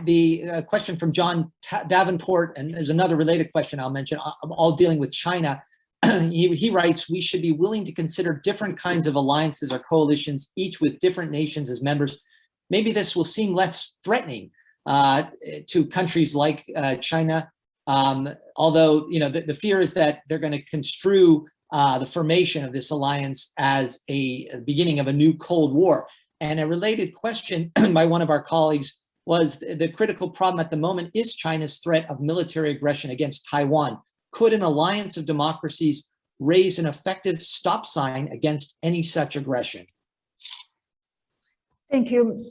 the uh, question from John Davenport, and there's another related question I'll mention, all dealing with China. he, he writes, we should be willing to consider different kinds of alliances or coalitions, each with different nations as members. Maybe this will seem less threatening uh, to countries like uh, China, um, although you know the, the, fear is that they're going to construe uh, the formation of this alliance as a beginning of a new Cold War. And a related question by one of our colleagues was the critical problem at the moment is China's threat of military aggression against Taiwan. Could an alliance of democracies raise an effective stop sign against any such aggression? Thank you.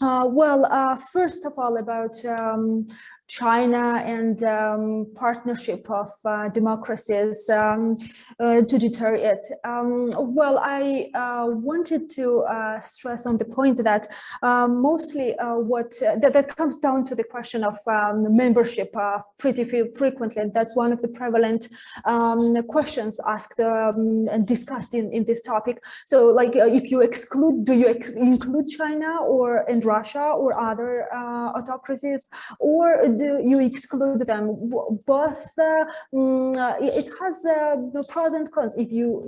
Uh, well, uh, first of all, about um, China and um, partnership of uh, democracies um, uh, to deter it. Um, well, I uh, wanted to uh, stress on the point that um, mostly uh, what that, that comes down to the question of um, membership pretty frequently, and that's one of the prevalent um, questions asked and discussed in, in this topic. So, like, if you exclude, do you ex include China or and Russia or other autocracies, or do you exclude them? Both, uh, mm, it has uh, pros and cons. If you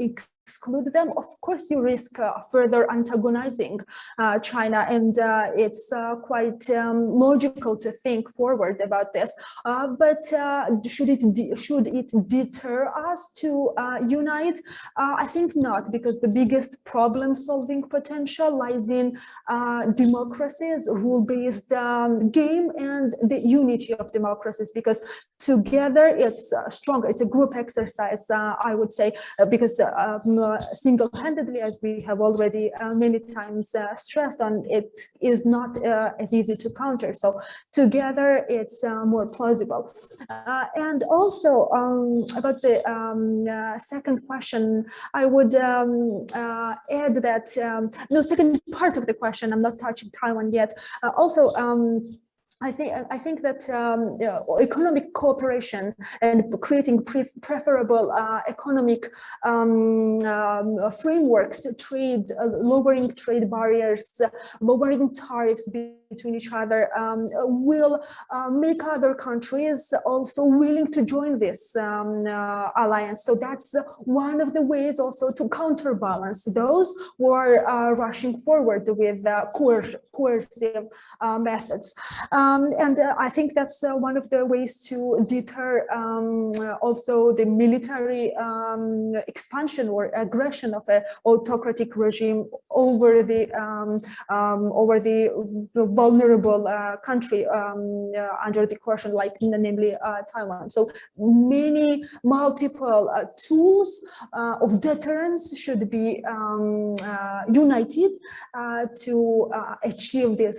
exclude them, of course you risk uh, further antagonizing uh, China, and uh, it's uh, quite um, logical to think forward about this. Uh, but uh, should it should it deter us to unite? I think not, because the biggest problem-solving potential lies in democracies, rule-based um, game, and the unity of democracies. Because together it's stronger. It's a group exercise, I would say, because. Um, uh, single-handedly, as we have already uh, many times uh, stressed on, it is not as easy to counter. So together, it's more plausible. and also um, about the um, second question, I would um, add that, um, no, second part of the question, I'm not touching Taiwan yet. also, I think I think that um, economic cooperation and creating pre preferable uh, economic um, um, frameworks to trade, uh, lowering trade barriers, uh, lowering tariffs between each other, um, will uh, make other countries also willing to join this um, uh, alliance. So that's one of the ways also to counterbalance those who are uh, rushing forward with coercive methods. Um, and uh, I think that's uh, one of the ways to deter um, also the military um, expansion or aggression of an autocratic regime over the um, over the vulnerable uh, country um, uh, under the coercion, like namely uh, Taiwan. So many multiple tools of deterrence should be um, united to achieve this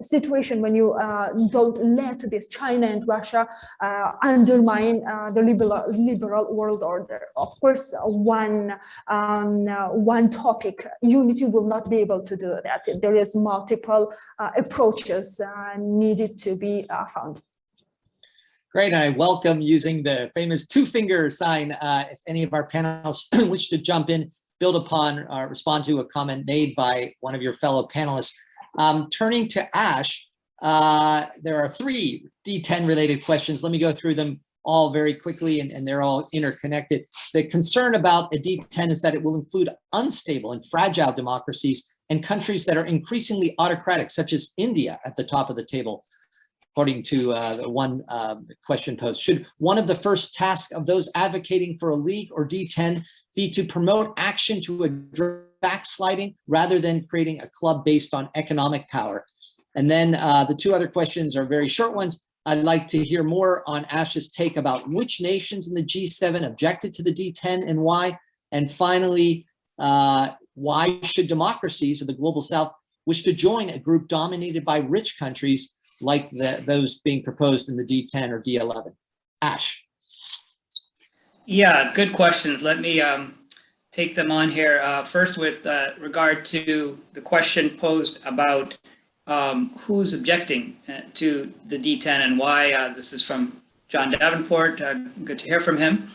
situation when you uh, don't let this China and Russia uh, undermine uh, the liberal, liberal world order. Of course, one, um, uh, one topic, unity will not be able to do that. There is multiple uh, approaches uh, needed to be found. Great, I welcome using the famous two finger sign. if any of our panelists wish to jump in, build upon, respond to a comment made by one of your fellow panelists, um, turning to Ash, uh, there are three D10 related questions. Let me go through them all very quickly and, and they're all interconnected. The concern about a D10 is that it will include unstable and fragile democracies and countries that are increasingly autocratic, such as India at the top of the table, according to uh, one uh, question posed. Should one of the first tasks of those advocating for a league or D10 be to promote action to address backsliding rather than creating a club based on economic power. And then uh, the two other questions are very short ones. I'd like to hear more on Ash's take about which nations in the G7 objected to the D10 and why. And finally, uh, why should democracies of the global south wish to join a group dominated by rich countries like the, those being proposed in the D10 or D11? Ash. Yeah, good questions. Let me um, take them on here. Uh, first, with uh, regard to the question posed about um, who's objecting uh, to the D10 and why. Uh, this is from John Davenport. Uh, good to hear from him.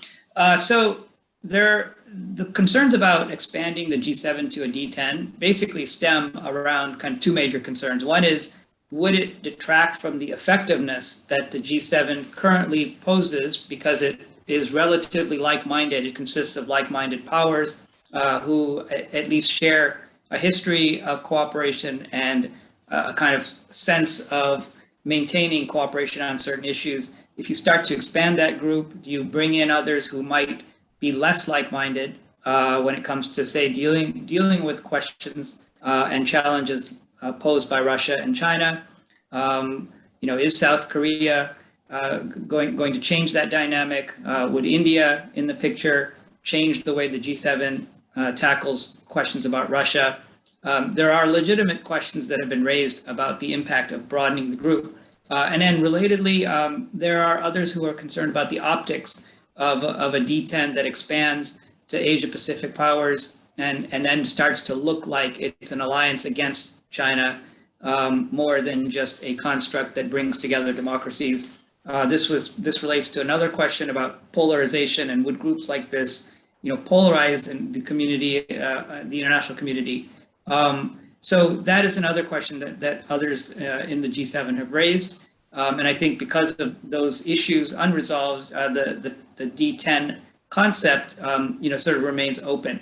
So there, the concerns about expanding the G7 to a D10 basically stem around kind of two major concerns. One is, would it detract from the effectiveness that the G7 currently poses because it is relatively like-minded. It consists of like-minded powers uh, who at least share a history of cooperation and a kind of sense of maintaining cooperation on certain issues. If you start to expand that group, do you bring in others who might be less like-minded uh, when it comes to, say, dealing dealing with questions uh, and challenges uh, posed by Russia and China. Um, you know, is South Korea uh, going going to change that dynamic? Uh, would India, in the picture, change the way the G7 uh, tackles questions about Russia? Um, there are legitimate questions that have been raised about the impact of broadening the group. Uh, and then relatedly, um, there are others who are concerned about the optics of, of a D10 that expands to Asia Pacific powers and, and then starts to look like it's an alliance against China um, more than just a construct that brings together democracies. Uh, this was this relates to another question about polarization and would groups like this, you know, polarize in the community, uh, the international community. Um, so that is another question that, that others uh, in the G7 have raised. Um, and I think because of those issues unresolved, uh, the, the, the, D10 concept, um, you know, sort of remains open.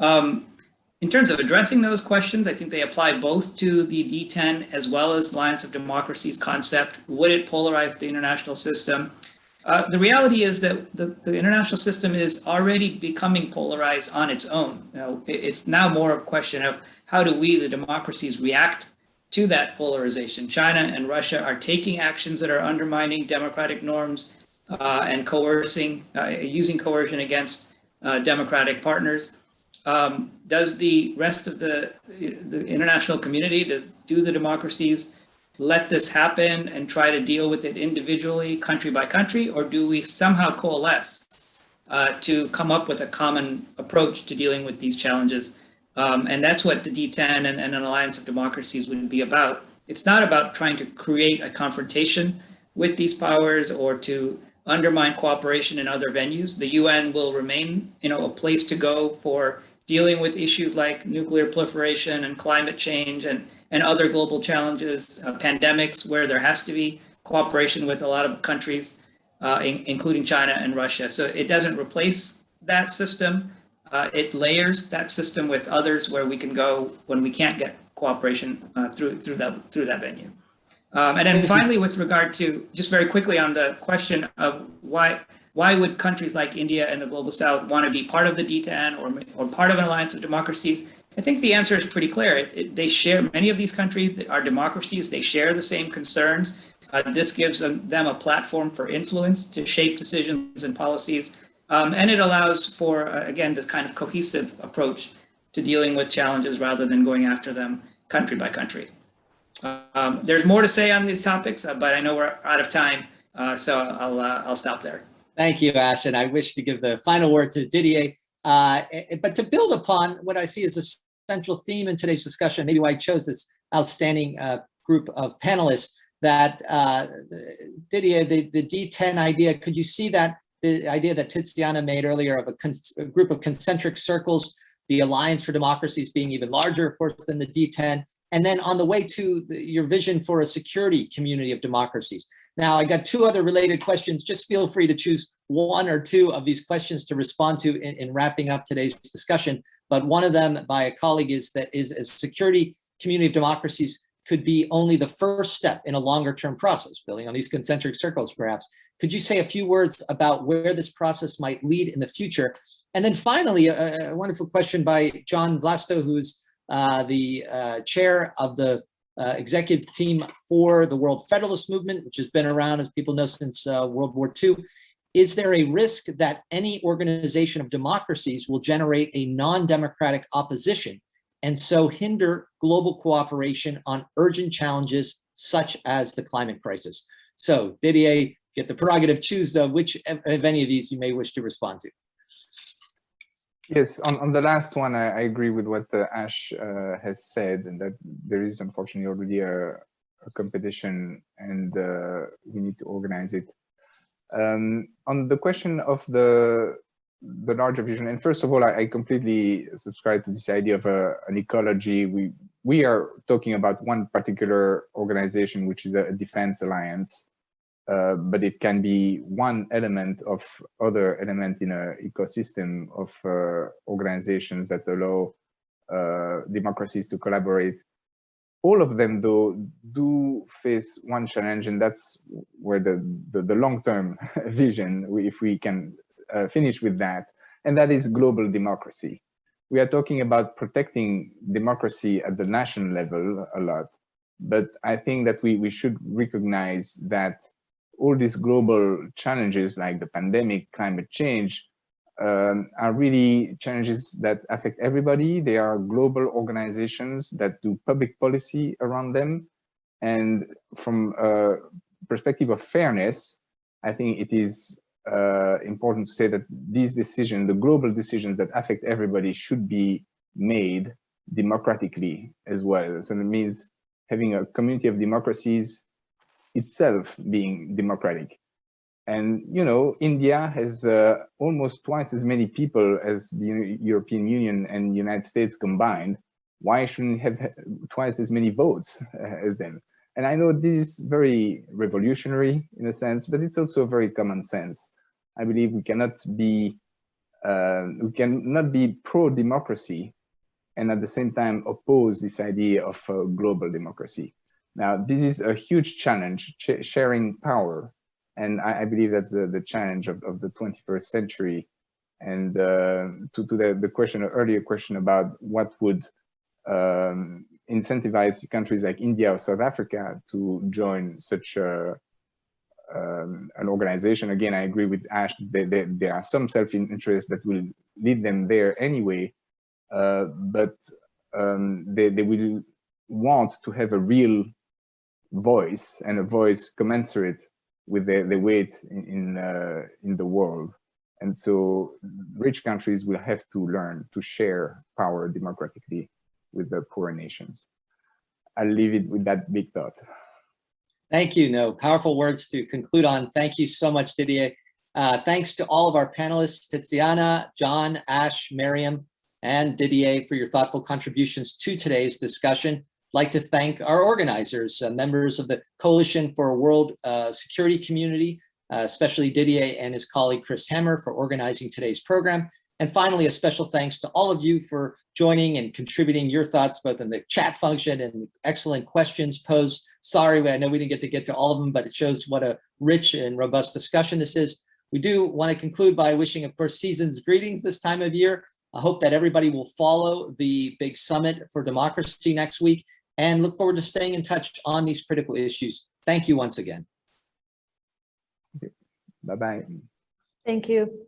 Um, in terms of addressing those questions, I think they apply both to the D10 as well as Alliance of Democracies concept. Would it polarize the international system? Uh, the reality is that the, the, international system is already becoming polarized on its own. It's now more a question of how do we, the democracies, react to that polarization? China and Russia are taking actions that are undermining democratic norms uh, and coercing, uh, using coercion against uh, democratic partners. Um, does the rest of the, the international community, does, do the democracies let this happen and try to deal with it individually, country by country, or do we somehow coalesce uh, to come up with a common approach to dealing with these challenges? Um, and that's what the D10 and, and, an alliance of democracies would be about. It's not about trying to create a confrontation with these powers or to undermine cooperation in other venues. The UN will remain, you know, a place to go for dealing with issues like nuclear proliferation and climate change and, and other global challenges, uh, pandemics, where there has to be cooperation with a lot of countries, uh, in, including China and Russia. So it doesn't replace that system. Uh, it layers that system with others where we can go when we can't get cooperation uh, through through that through that venue. Um, and then finally, with regard to just very quickly on the question of why why would countries like India and the global south want to be part of the D10 or, or part of an alliance of democracies? I think the answer is pretty clear. It, it, they share, many of these countries are democracies, they share the same concerns. Uh, this gives them, a platform for influence to shape decisions and policies. Um, and it allows for, uh, again, this kind of cohesive approach to dealing with challenges rather than going after them country by country. Um, there's more to say on these topics, uh, but I know we're out of time, uh, so I'll, uh, I'll stop there. Thank you, Ash. And I wish to give the final word to Didier. Uh, but to build upon what I see as a central theme in today's discussion, maybe why I chose this outstanding uh, group of panelists, that uh, Didier, the, the D10 idea, could you see that the idea that Tiziana made earlier of a, a group of concentric circles, the Alliance for Democracies being even larger, of course, than the D10, and then on the way to the, your vision for a security community of democracies. Now, I got two other related questions. Just feel free to choose one or two of these questions to respond to in, in wrapping up today's discussion. But one of them by a colleague is that is a security community of democracies could be only the first step in a longer term process, building on these concentric circles perhaps. Could you say a few words about where this process might lead in the future? And then finally, a, a wonderful question by John Vlasto, who's uh, the uh, chair of the uh, executive team for the World Federalist Movement, which has been around, as people know, since uh, World War II. Is there a risk that any organization of democracies will generate a non-democratic opposition and so hinder global cooperation on urgent challenges such as the climate crisis? So Didier, get the prerogative, choose uh, which of any of these you may wish to respond to. Yes, on, on the last one, I, I agree with what uh, Ash uh, has said, and that there is unfortunately already a, a competition and uh, we need to organize it. Um, on the question of the the larger vision, and first of all, I, I completely subscribe to this idea of a, an ecology. We we are talking about one particular organization, which is a defense alliance, uh, but it can be one element of other element in an ecosystem of uh, organizations that allow uh, democracies to collaborate. All of them, though, do face one challenge, and that's where the, the, the long-term vision, if we can uh, finish with that, and that is global democracy. We are talking about protecting democracy at the national level a lot, but I think that we, we should recognize that all these global challenges like the pandemic, climate change, um, are really challenges that affect everybody. They are global organizations that do public policy around them. And from a perspective of fairness, I think it is uh, important to say that these decisions, the global decisions that affect everybody should be made democratically as well. So it means having a community of democracies itself being democratic. And, you know, India has uh, almost twice as many people as the European Union and United States combined. Why shouldn't have twice as many votes uh, as them? And I know this is very revolutionary in a sense, but it's also very common sense. I believe we cannot be uh, we cannot be pro-democracy and at the same time oppose this idea of uh, global democracy. Now, this is a huge challenge, ch sharing power. And I, I, believe that's the, the challenge of, of the 21st century. And uh, to, to the, the question, earlier question about what would um, incentivize countries like India or South Africa to join such a, um, an organization. Again, I agree with Ash, that there are some self-interest that will lead them there anyway, uh, but um, they, they will want to have a real voice and a voice commensurate with the, the weight in, in, uh, in the world. And so rich countries will have to learn to share power democratically with the poorer nations. I'll leave it with that big thought. Thank you. No, powerful words to conclude on. Thank you so much, Didier. Uh, thanks to all of our panelists, Tiziana, John, Ash, Miriam, and Didier for your thoughtful contributions to today's discussion. Like to thank our organizers, uh, members of the Coalition for a World uh, Security Community, uh, especially Didier and his colleague Chris Hamer for organizing today's program. And finally, a special thanks to all of you for joining and contributing your thoughts both in the chat function and the excellent questions posed. Sorry, I know we didn't get to get to all of them, but it shows what a rich and robust discussion this is. We do want to conclude by wishing, of course, season's greetings this time of year. I hope that everybody will follow the big summit for democracy next week and look forward to staying in touch on these critical issues. Thank you once again. Bye-bye. Thank you.